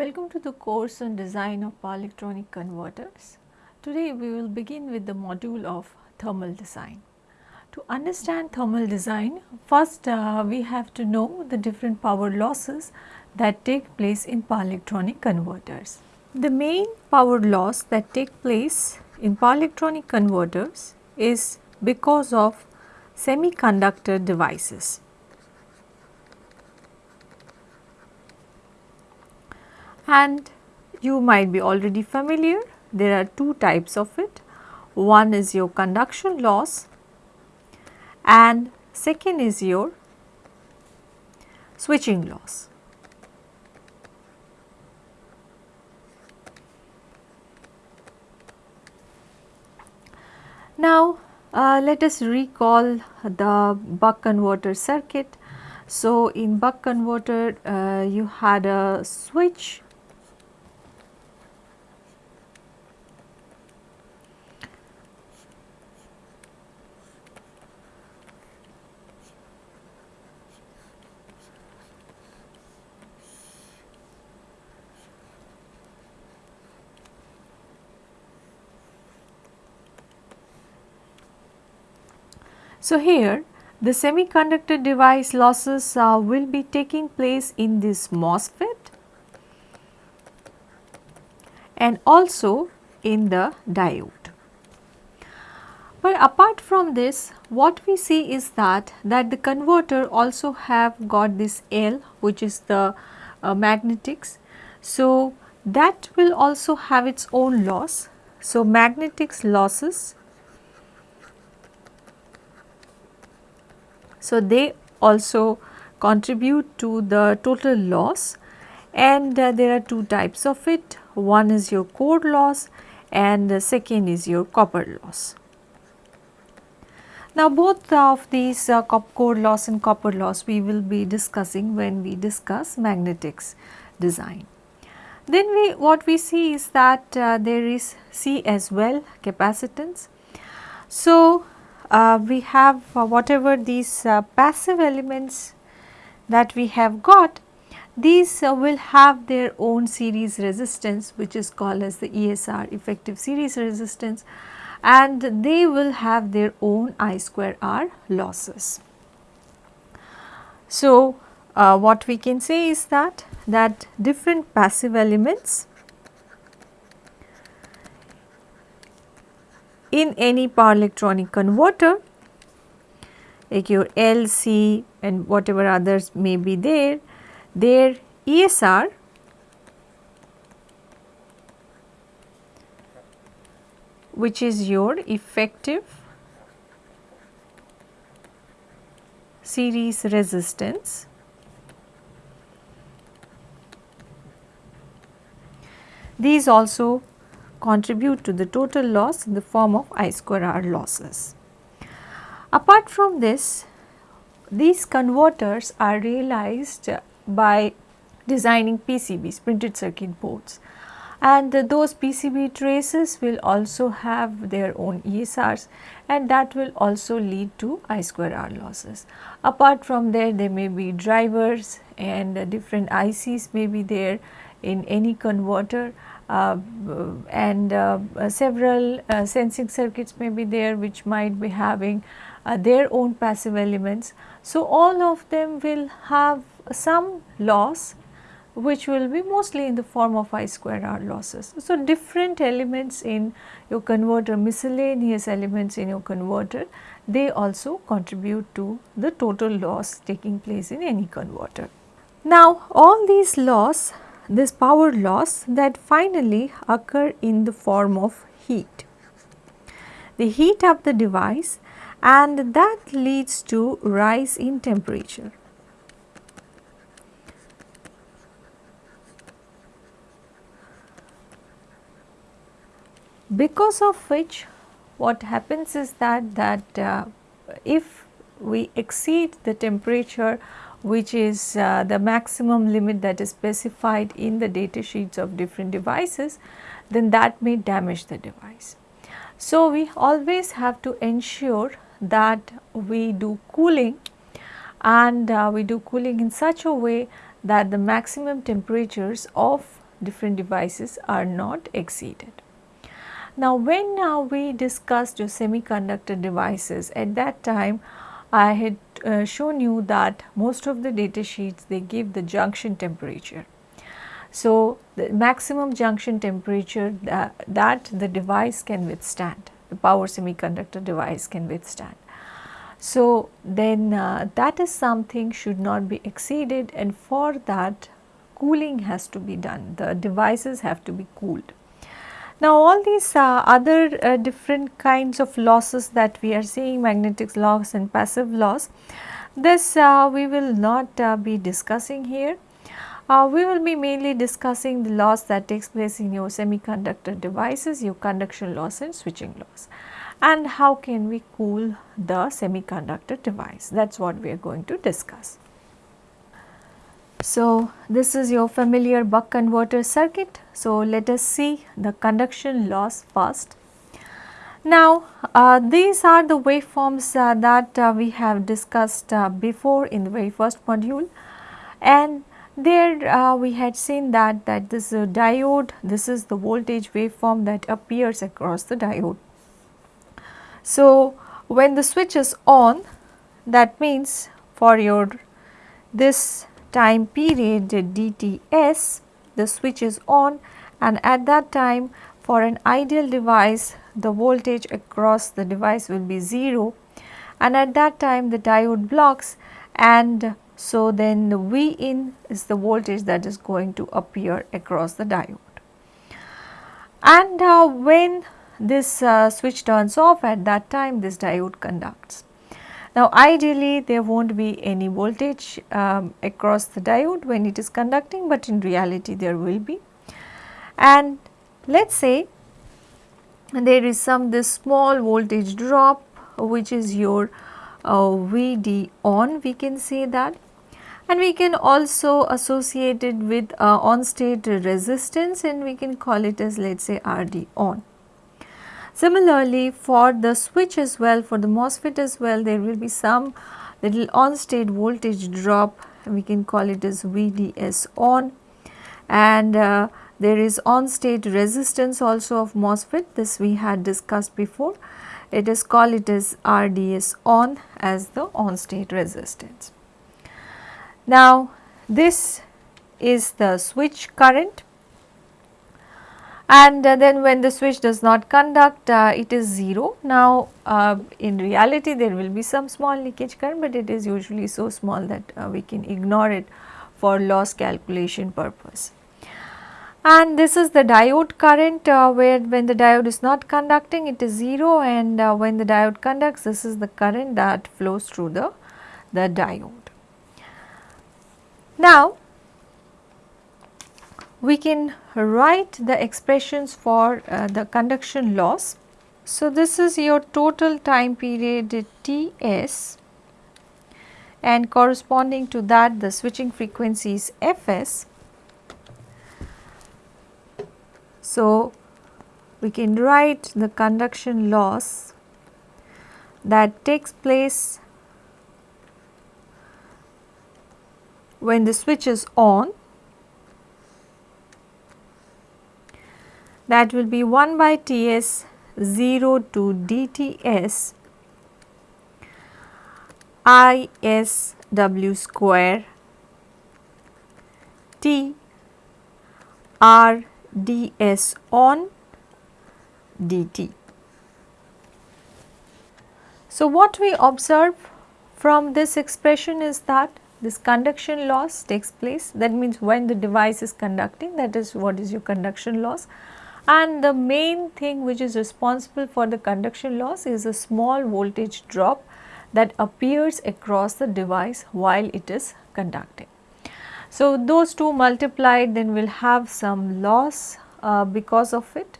Welcome to the course on design of power electronic converters. Today we will begin with the module of thermal design. To understand thermal design, first uh, we have to know the different power losses that take place in power electronic converters. The main power loss that take place in power electronic converters is because of semiconductor devices. And you might be already familiar there are two types of it one is your conduction loss and second is your switching loss. Now, uh, let us recall the buck converter circuit. So, in buck converter uh, you had a switch So, here the semiconductor device losses uh, will be taking place in this MOSFET and also in the diode. But apart from this what we see is that that the converter also have got this L which is the uh, magnetics. So, that will also have its own loss. So, magnetics losses So, they also contribute to the total loss and uh, there are two types of it. One is your core loss and the second is your copper loss. Now, both of these uh, core loss and copper loss we will be discussing when we discuss magnetics design. Then we what we see is that uh, there is C as well capacitance. So, we have uh, whatever these uh, passive elements that we have got these uh, will have their own series resistance which is called as the ESR effective series resistance and they will have their own I square R losses. So, uh, what we can say is that that different passive elements in any power electronic converter like your L, C and whatever others may be there, their ESR which is your effective series resistance. These also contribute to the total loss in the form of I square R losses. Apart from this, these converters are realized by designing PCBs, printed circuit boards and those PCB traces will also have their own ESRs and that will also lead to I square R losses. Apart from there, there may be drivers and different ICs may be there in any converter and uh, several uh, sensing circuits may be there which might be having their own passive elements. So, all of them will have some loss which will be mostly in the form of I square R losses. So, different elements in your converter, miscellaneous elements in your converter, they also contribute to the total loss taking place in any converter. Now, all these loss this power loss that finally occur in the form of heat. They heat up the device and that leads to rise in temperature. Because of which what happens is that that uh, if we exceed the temperature which is uh, the maximum limit that is specified in the data sheets of different devices, then that may damage the device. So, we always have to ensure that we do cooling and uh, we do cooling in such a way that the maximum temperatures of different devices are not exceeded. Now when uh, we discussed your semiconductor devices at that time I had uh, shown you that most of the data sheets they give the junction temperature. So, the maximum junction temperature that, that the device can withstand, the power semiconductor device can withstand. So, then uh, that is something should not be exceeded and for that cooling has to be done, the devices have to be cooled. Now, all these uh, other uh, different kinds of losses that we are seeing magnetic loss and passive loss, this uh, we will not uh, be discussing here. Uh, we will be mainly discussing the loss that takes place in your semiconductor devices, your conduction loss and switching loss and how can we cool the semiconductor device that is what we are going to discuss. So, this is your familiar buck converter circuit. So, let us see the conduction loss first. Now, uh, these are the waveforms uh, that uh, we have discussed uh, before in the very first module and there uh, we had seen that that this diode, this is the voltage waveform that appears across the diode. So, when the switch is on that means for your this time period dts the switch is on and at that time for an ideal device the voltage across the device will be 0 and at that time the diode blocks and so then the V in is the voltage that is going to appear across the diode. And uh, when this uh, switch turns off at that time this diode conducts. Now ideally there will not be any voltage um, across the diode when it is conducting but in reality there will be. And let us say there is some this small voltage drop which is your uh, VD on we can say that and we can also associate it with uh, on state resistance and we can call it as let us say RD on. Similarly, for the switch as well, for the MOSFET as well, there will be some little on state voltage drop, we can call it as VDS on and uh, there is on state resistance also of MOSFET, this we had discussed before. It is called it as RDS on as the on state resistance. Now, this is the switch current and uh, then when the switch does not conduct uh, it is 0. Now uh, in reality there will be some small leakage current but it is usually so small that uh, we can ignore it for loss calculation purpose. And this is the diode current uh, where when the diode is not conducting it is 0 and uh, when the diode conducts this is the current that flows through the, the diode. Now we can write the expressions for uh, the conduction loss. So, this is your total time period Ts and corresponding to that the switching frequency is Fs. So, we can write the conduction loss that takes place when the switch is on that will be 1 by Ts 0 to dTs ISW square T R ds on dt. So, what we observe from this expression is that this conduction loss takes place that means when the device is conducting that is what is your conduction loss and the main thing which is responsible for the conduction loss is a small voltage drop that appears across the device while it is conducting. So, those two multiplied then will have some loss uh, because of it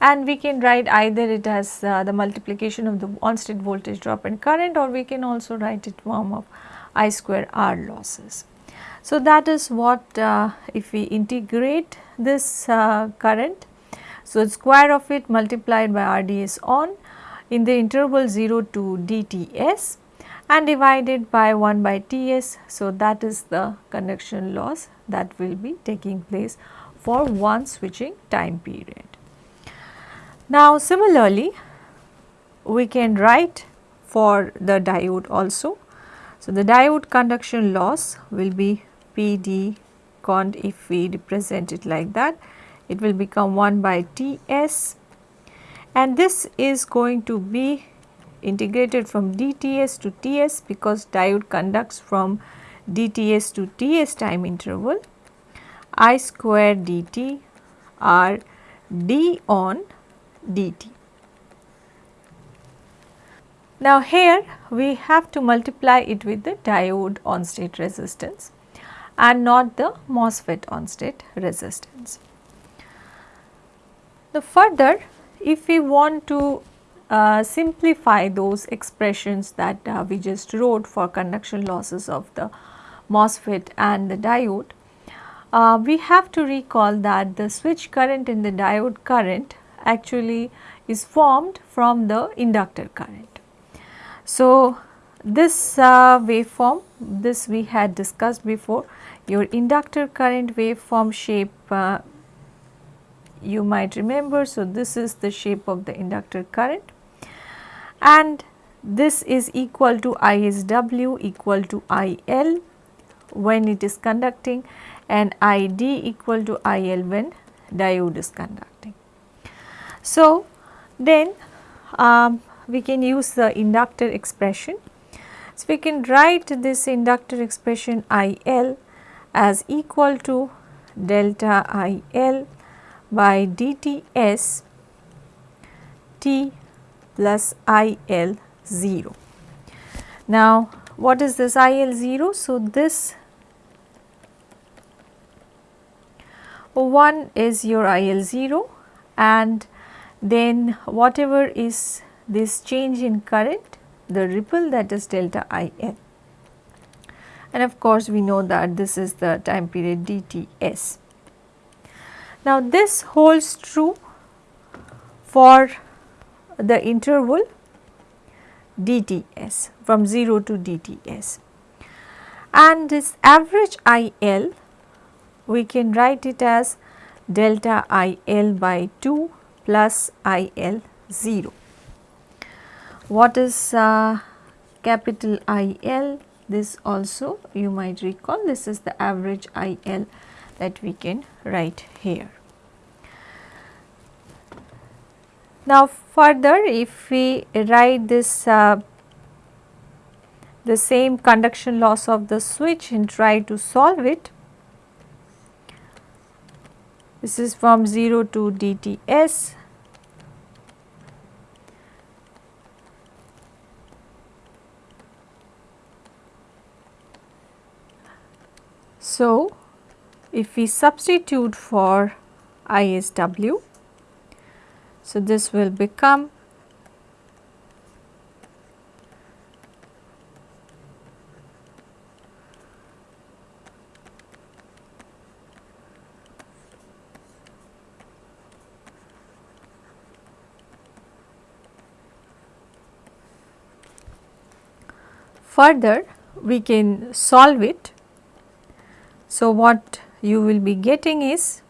and we can write either it as uh, the multiplication of the on state voltage drop and current or we can also write it form of I square R losses. So, that is what uh, if we integrate this uh, current so, square of it multiplied by RDS on in the interval 0 to dTs and divided by 1 by Ts. So, that is the conduction loss that will be taking place for one switching time period. Now similarly we can write for the diode also. So, the diode conduction loss will be PD cond if we represent it like that it will become 1 by Ts and this is going to be integrated from dTs to Ts because diode conducts from dTs to Ts time interval I square dt r d on dt. Now here we have to multiply it with the diode on state resistance and not the MOSFET on state resistance. The further if we want to uh, simplify those expressions that uh, we just wrote for conduction losses of the MOSFET and the diode, uh, we have to recall that the switch current in the diode current actually is formed from the inductor current. So, this uh, waveform this we had discussed before your inductor current waveform shape uh, you might remember. So, this is the shape of the inductor current and this is equal to ISW equal to IL when it is conducting and ID equal to IL when diode is conducting. So, then um, we can use the inductor expression. So, we can write this inductor expression IL as equal to delta IL by dTs T plus IL 0. Now, what is this IL 0? So, this one is your IL 0 and then whatever is this change in current the ripple that is delta IL and of course we know that this is the time period dTs. Now this holds true for the interval dTs from 0 to dTs and this average IL we can write it as delta IL by 2 plus IL 0. What is uh, capital IL? This also you might recall this is the average IL that we can write here. Now further if we write this uh, the same conduction loss of the switch and try to solve it. This is from 0 to dTs So, if we substitute for ISW, so this will become Further, we can solve it. So, what you will be getting is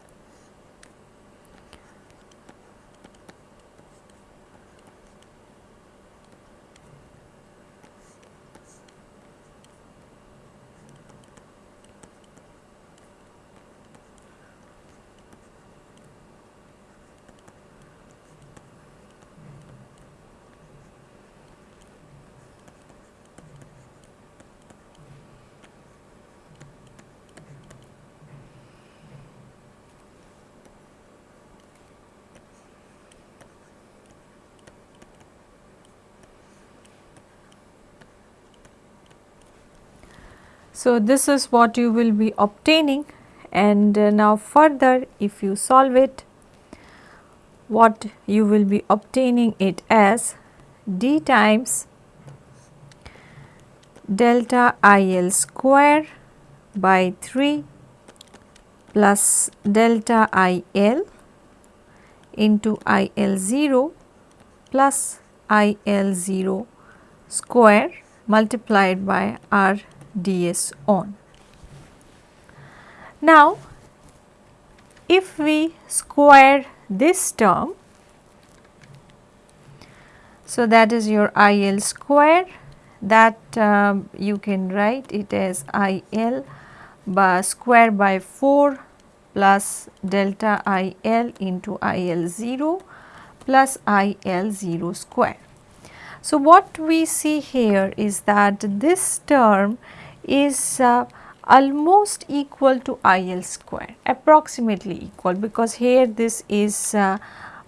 So, this is what you will be obtaining and uh, now further if you solve it what you will be obtaining it as d times delta IL square by 3 plus delta IL into IL 0 plus IL 0 square multiplied by R ds on. Now, if we square this term, so that is your IL square that um, you can write it as IL by square by 4 plus delta IL into IL 0 plus IL 0 square. So, what we see here is that this term is uh, almost equal to IL square approximately equal because here this is uh,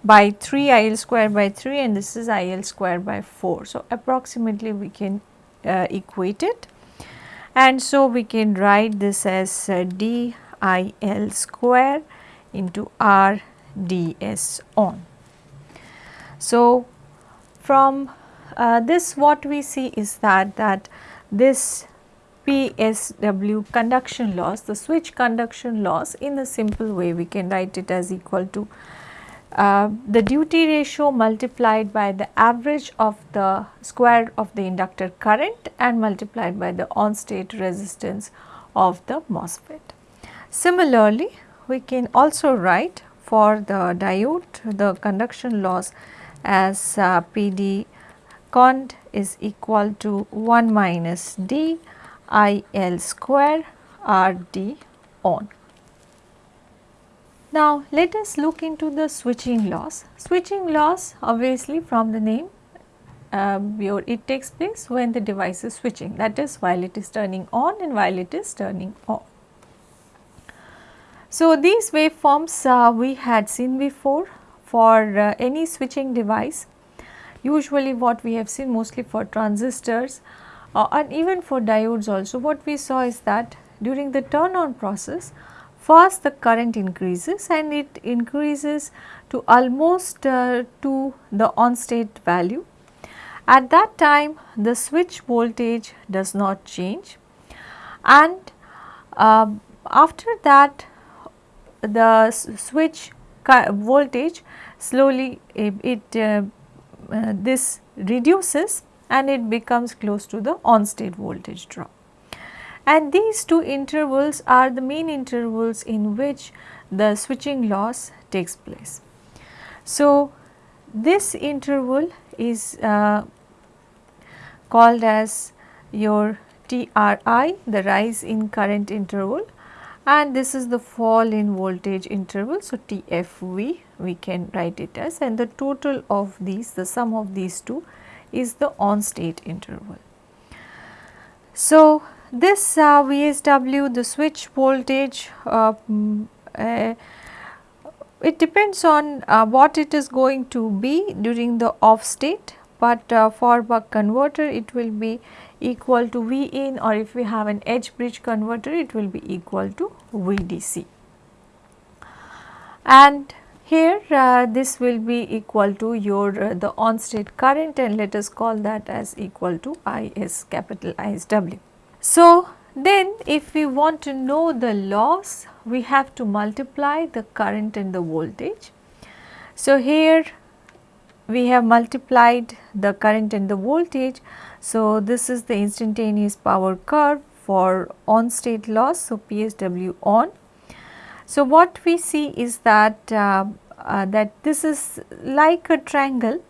by 3 IL square by 3 and this is IL square by 4. So, approximately we can uh, equate it and so we can write this as uh, DIL square into R ds on. So, from uh, this what we see is that that this PSW conduction loss, the switch conduction loss in a simple way we can write it as equal to uh, the duty ratio multiplied by the average of the square of the inductor current and multiplied by the on state resistance of the MOSFET. Similarly, we can also write for the diode the conduction loss as uh, PD cond is equal to 1 minus D I L square R D on. Now, let us look into the switching loss. Switching loss obviously from the name um, it takes place when the device is switching that is while it is turning on and while it is turning off. So, these waveforms uh, we had seen before for uh, any switching device usually what we have seen mostly for transistors uh, and even for diodes also what we saw is that during the turn on process first the current increases and it increases to almost uh, to the on state value. At that time the switch voltage does not change and uh, after that the switch voltage slowly it uh, uh, this reduces and it becomes close to the on state voltage drop. And these two intervals are the main intervals in which the switching loss takes place. So, this interval is uh, called as your TRI the rise in current interval and this is the fall in voltage interval. So, TFV we can write it as and the total of these the sum of these two is the on state interval. So, this uh, VSW the switch voltage uh, mm, uh, it depends on uh, what it is going to be during the off state, but uh, for buck converter it will be equal to V in or if we have an H-bridge converter it will be equal to VDC. And here uh, this will be equal to your uh, the on state current and let us call that as equal to IS capital ISW. So, then if we want to know the loss we have to multiply the current and the voltage. So, here we have multiplied the current and the voltage. So, this is the instantaneous power curve for on state loss. So, PSW on so, what we see is that uh, uh, that this is like a triangle.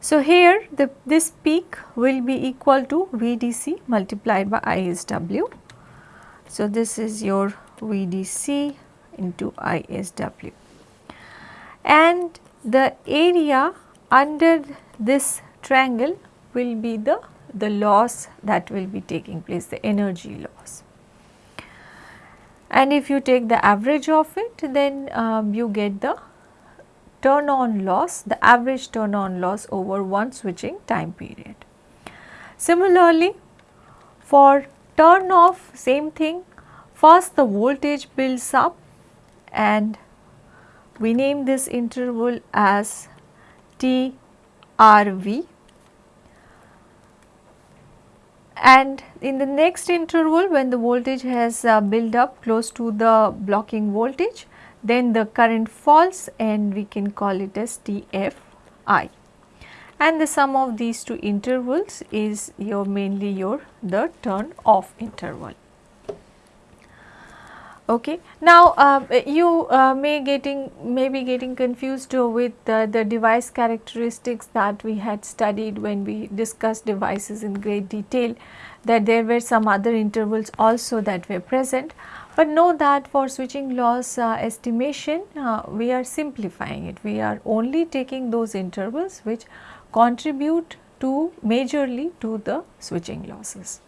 So, here the this peak will be equal to VDC multiplied by ISW. So, this is your VDC into ISW and the area under this triangle will be the the loss that will be taking place the energy loss and if you take the average of it then um, you get the turn on loss the average turn on loss over one switching time period. Similarly for turn off same thing first the voltage builds up and we name this interval as TRV and in the next interval when the voltage has uh, built up close to the blocking voltage then the current falls and we can call it as TFI and the sum of these two intervals is your mainly your the turn off interval. Okay. Now, uh, you uh, may getting may be getting confused with uh, the device characteristics that we had studied when we discussed devices in great detail that there were some other intervals also that were present. But know that for switching loss uh, estimation uh, we are simplifying it. We are only taking those intervals which contribute to majorly to the switching losses.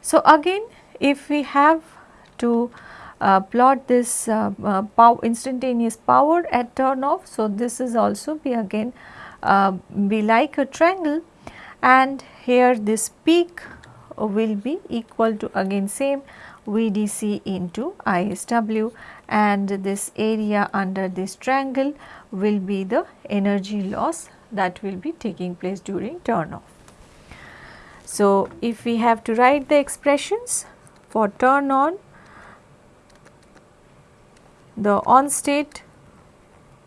So, again if we have to uh, plot this uh, uh, pow instantaneous power at turn off. So, this is also be again uh, be like a triangle and here this peak will be equal to again same VDC into ISW and this area under this triangle will be the energy loss that will be taking place during turn off. So, if we have to write the expressions for turn on the on state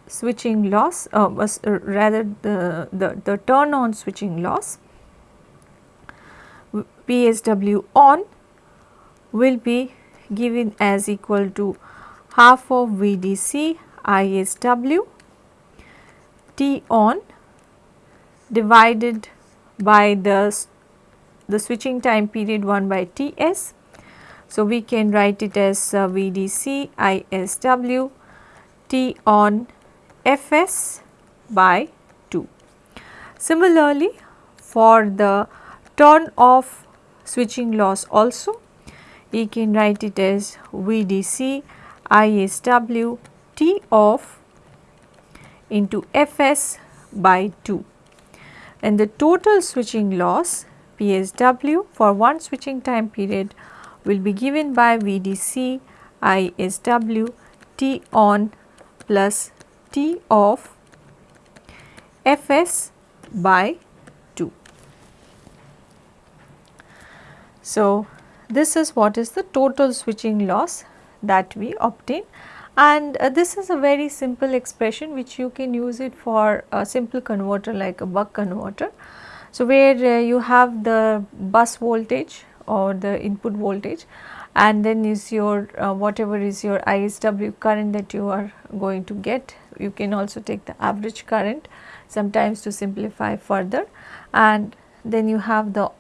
switching loss uh, was uh, rather the, the, the turn on switching loss PSW on will be given as equal to half of VDC ISW T on divided by the, the switching time period 1 by Ts so, we can write it as uh, VDC ISW T on Fs by 2. Similarly, for the turn off switching loss also, we can write it as VDC ISW T off into Fs by 2 and the total switching loss PSW for one switching time period will be given by VDC ISW T on plus T off Fs by 2. So, this is what is the total switching loss that we obtain and uh, this is a very simple expression which you can use it for a simple converter like a buck converter. So, where uh, you have the bus voltage or the input voltage and then is your uh, whatever is your ISW current that you are going to get. You can also take the average current sometimes to simplify further and then you have the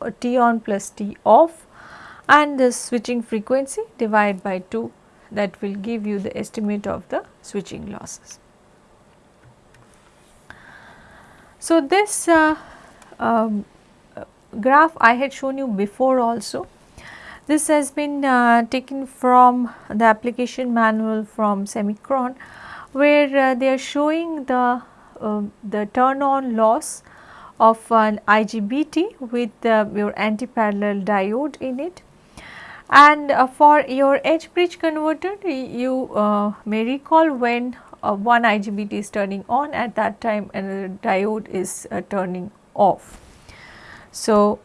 uh, T on plus T off and the switching frequency divided by 2 that will give you the estimate of the switching losses. So, this uh, um, graph I had shown you before also. This has been uh, taken from the application manual from Semikron where uh, they are showing the, uh, the turn on loss of an IGBT with your anti-parallel diode in it. And uh, for your H-bridge converter you uh, may recall when uh, one IGBT is turning on at that time and the diode is turning off. So,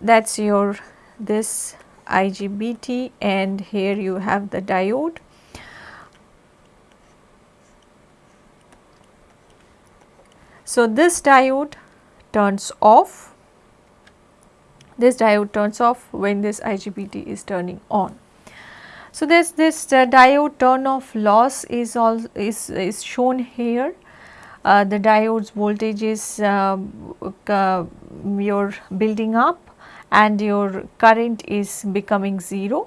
that is your this IGBT and here you have the diode. So, this diode turns off, this diode turns off when this IGBT is turning on. So, this this uh, diode turn off loss is all is, is shown here uh, the diode's voltage is uh, uh, your building up and your current is becoming 0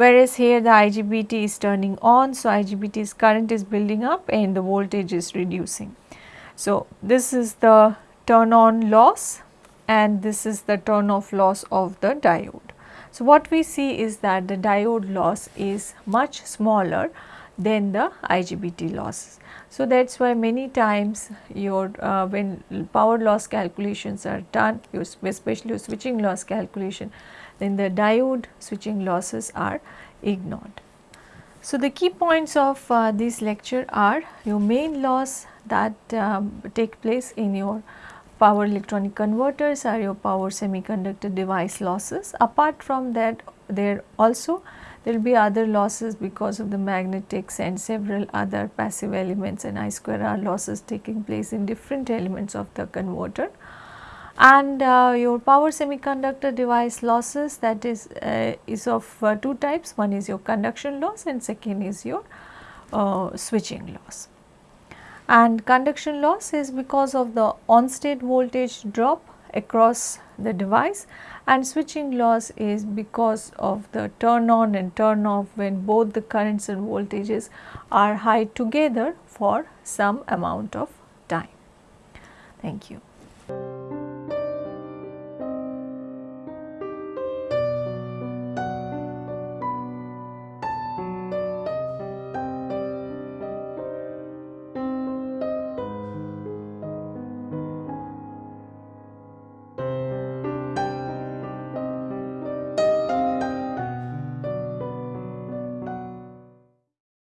whereas here the IGBT is turning on. So, IGBT's current is building up and the voltage is reducing. So, this is the turn on loss and this is the turn off loss of the diode. So, what we see is that the diode loss is much smaller than the IGBT losses. So, that is why many times your uh, when power loss calculations are done especially your switching loss calculation then the diode switching losses are ignored. So, the key points of uh, this lecture are your main loss that um, take place in your power electronic converters are your power semiconductor device losses. Apart from that there also there will be other losses because of the magnetics and several other passive elements and I square R losses taking place in different elements of the converter. and uh, your power semiconductor device losses that is uh, is of uh, two types. One is your conduction loss and second is your uh, switching loss. And conduction loss is because of the on state voltage drop across the device and switching loss is because of the turn on and turn off when both the currents and voltages are high together for some amount of time. Thank you.